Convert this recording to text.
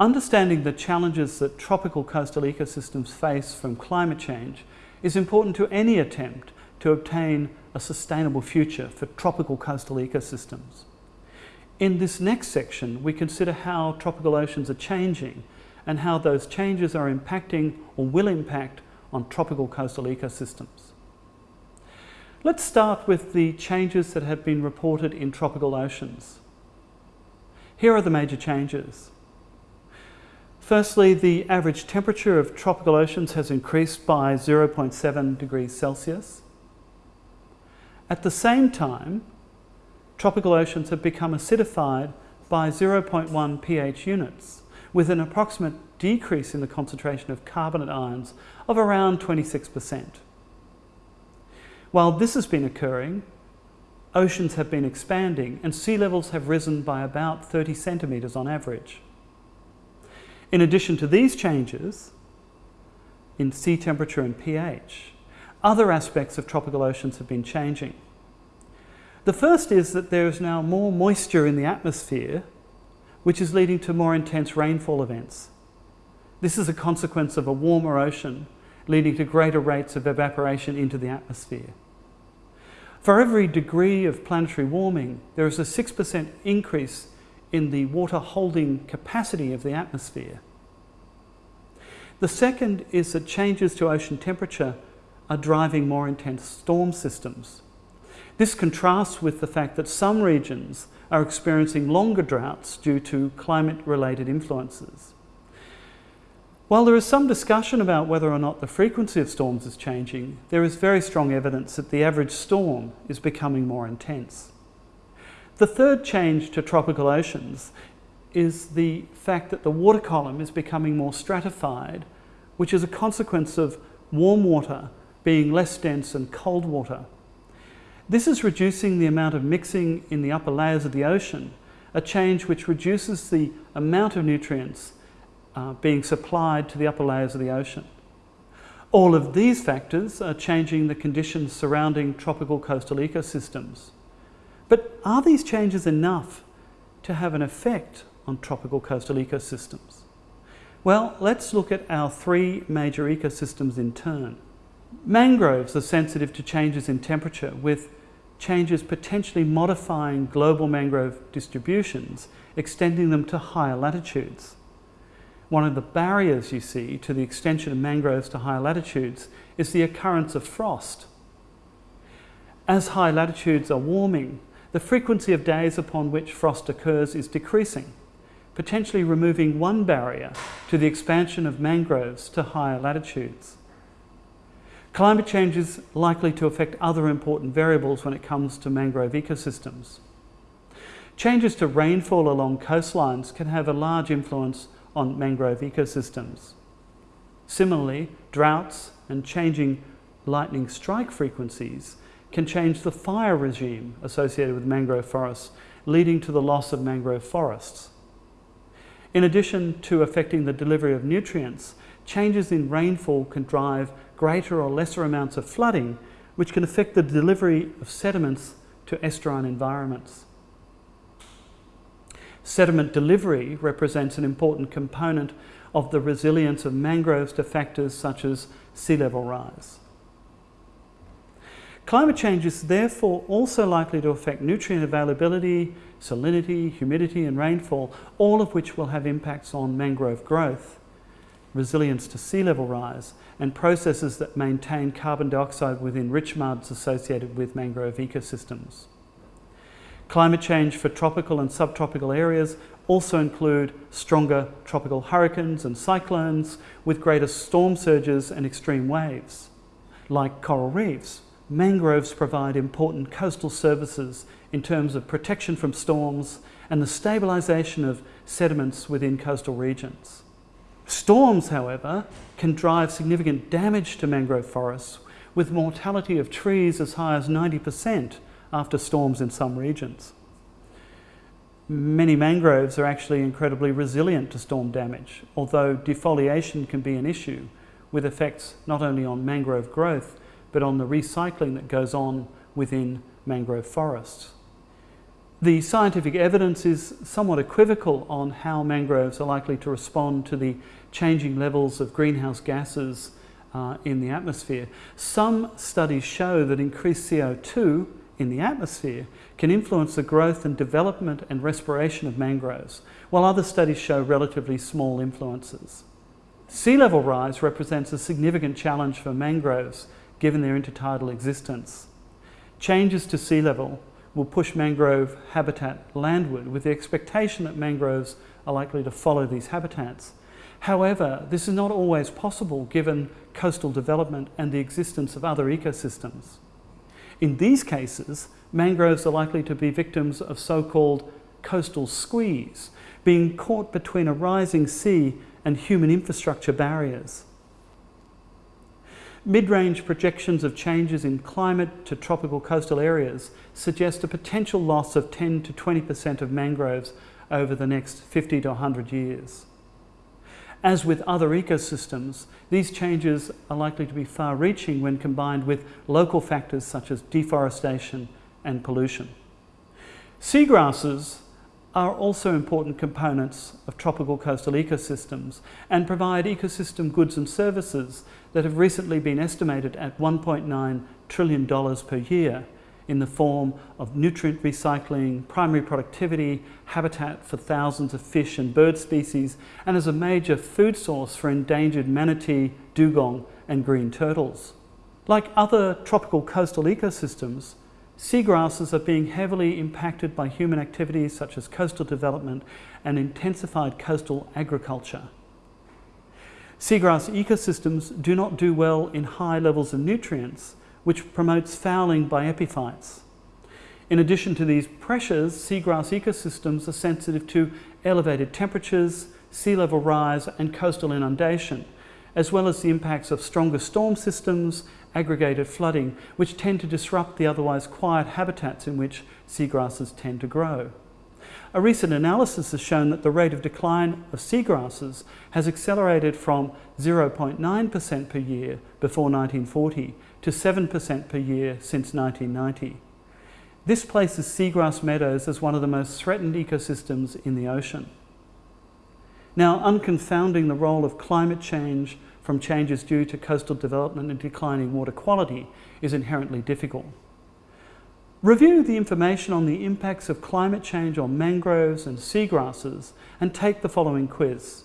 Understanding the challenges that tropical coastal ecosystems face from climate change is important to any attempt to obtain a sustainable future for tropical coastal ecosystems. In this next section, we consider how tropical oceans are changing and how those changes are impacting or will impact on tropical coastal ecosystems. Let's start with the changes that have been reported in tropical oceans. Here are the major changes. Firstly, the average temperature of tropical oceans has increased by 0.7 degrees Celsius. At the same time, tropical oceans have become acidified by 0.1 pH units, with an approximate decrease in the concentration of carbonate ions of around 26%. While this has been occurring, oceans have been expanding and sea levels have risen by about 30 centimetres on average. In addition to these changes in sea temperature and pH, other aspects of tropical oceans have been changing. The first is that there is now more moisture in the atmosphere, which is leading to more intense rainfall events. This is a consequence of a warmer ocean leading to greater rates of evaporation into the atmosphere. For every degree of planetary warming, there is a 6% increase in the water holding capacity of the atmosphere. The second is that changes to ocean temperature are driving more intense storm systems. This contrasts with the fact that some regions are experiencing longer droughts due to climate-related influences. While there is some discussion about whether or not the frequency of storms is changing, there is very strong evidence that the average storm is becoming more intense. The third change to tropical oceans is the fact that the water column is becoming more stratified, which is a consequence of warm water being less dense than cold water. This is reducing the amount of mixing in the upper layers of the ocean, a change which reduces the amount of nutrients uh, being supplied to the upper layers of the ocean. All of these factors are changing the conditions surrounding tropical coastal ecosystems. But are these changes enough to have an effect on tropical coastal ecosystems? Well, let's look at our three major ecosystems in turn. Mangroves are sensitive to changes in temperature with changes potentially modifying global mangrove distributions, extending them to higher latitudes. One of the barriers you see to the extension of mangroves to higher latitudes is the occurrence of frost. As high latitudes are warming, the frequency of days upon which frost occurs is decreasing, potentially removing one barrier to the expansion of mangroves to higher latitudes. Climate change is likely to affect other important variables when it comes to mangrove ecosystems. Changes to rainfall along coastlines can have a large influence on mangrove ecosystems. Similarly, droughts and changing lightning strike frequencies can change the fire regime associated with mangrove forests, leading to the loss of mangrove forests. In addition to affecting the delivery of nutrients, changes in rainfall can drive greater or lesser amounts of flooding, which can affect the delivery of sediments to estuarine environments. Sediment delivery represents an important component of the resilience of mangroves to factors such as sea level rise. Climate change is therefore also likely to affect nutrient availability, salinity, humidity and rainfall, all of which will have impacts on mangrove growth, resilience to sea level rise and processes that maintain carbon dioxide within rich muds associated with mangrove ecosystems. Climate change for tropical and subtropical areas also include stronger tropical hurricanes and cyclones with greater storm surges and extreme waves. Like coral reefs, mangroves provide important coastal services in terms of protection from storms and the stabilisation of sediments within coastal regions. Storms, however, can drive significant damage to mangrove forests with mortality of trees as high as 90% after storms in some regions. Many mangroves are actually incredibly resilient to storm damage, although defoliation can be an issue with effects not only on mangrove growth but on the recycling that goes on within mangrove forests. The scientific evidence is somewhat equivocal on how mangroves are likely to respond to the changing levels of greenhouse gases uh, in the atmosphere. Some studies show that increased CO2 in the atmosphere can influence the growth and development and respiration of mangroves, while other studies show relatively small influences. Sea level rise represents a significant challenge for mangroves given their intertidal existence. Changes to sea level will push mangrove habitat landward with the expectation that mangroves are likely to follow these habitats. However, this is not always possible given coastal development and the existence of other ecosystems. In these cases, mangroves are likely to be victims of so-called coastal squeeze, being caught between a rising sea and human infrastructure barriers. Mid-range projections of changes in climate to tropical coastal areas suggest a potential loss of 10 to 20% of mangroves over the next 50 to 100 years. As with other ecosystems, these changes are likely to be far-reaching when combined with local factors such as deforestation and pollution. Seagrasses are also important components of tropical coastal ecosystems and provide ecosystem goods and services that have recently been estimated at $1.9 trillion per year in the form of nutrient recycling, primary productivity, habitat for thousands of fish and bird species, and as a major food source for endangered manatee, dugong, and green turtles. Like other tropical coastal ecosystems, seagrasses are being heavily impacted by human activities such as coastal development and intensified coastal agriculture. Seagrass ecosystems do not do well in high levels of nutrients which promotes fouling by epiphytes. In addition to these pressures, seagrass ecosystems are sensitive to elevated temperatures, sea level rise and coastal inundation, as well as the impacts of stronger storm systems, aggregated flooding, which tend to disrupt the otherwise quiet habitats in which seagrasses tend to grow. A recent analysis has shown that the rate of decline of seagrasses has accelerated from 0.9% per year before 1940 to 7% per year since 1990. This places seagrass meadows as one of the most threatened ecosystems in the ocean. Now, unconfounding the role of climate change from changes due to coastal development and declining water quality is inherently difficult. Review the information on the impacts of climate change on mangroves and seagrasses and take the following quiz.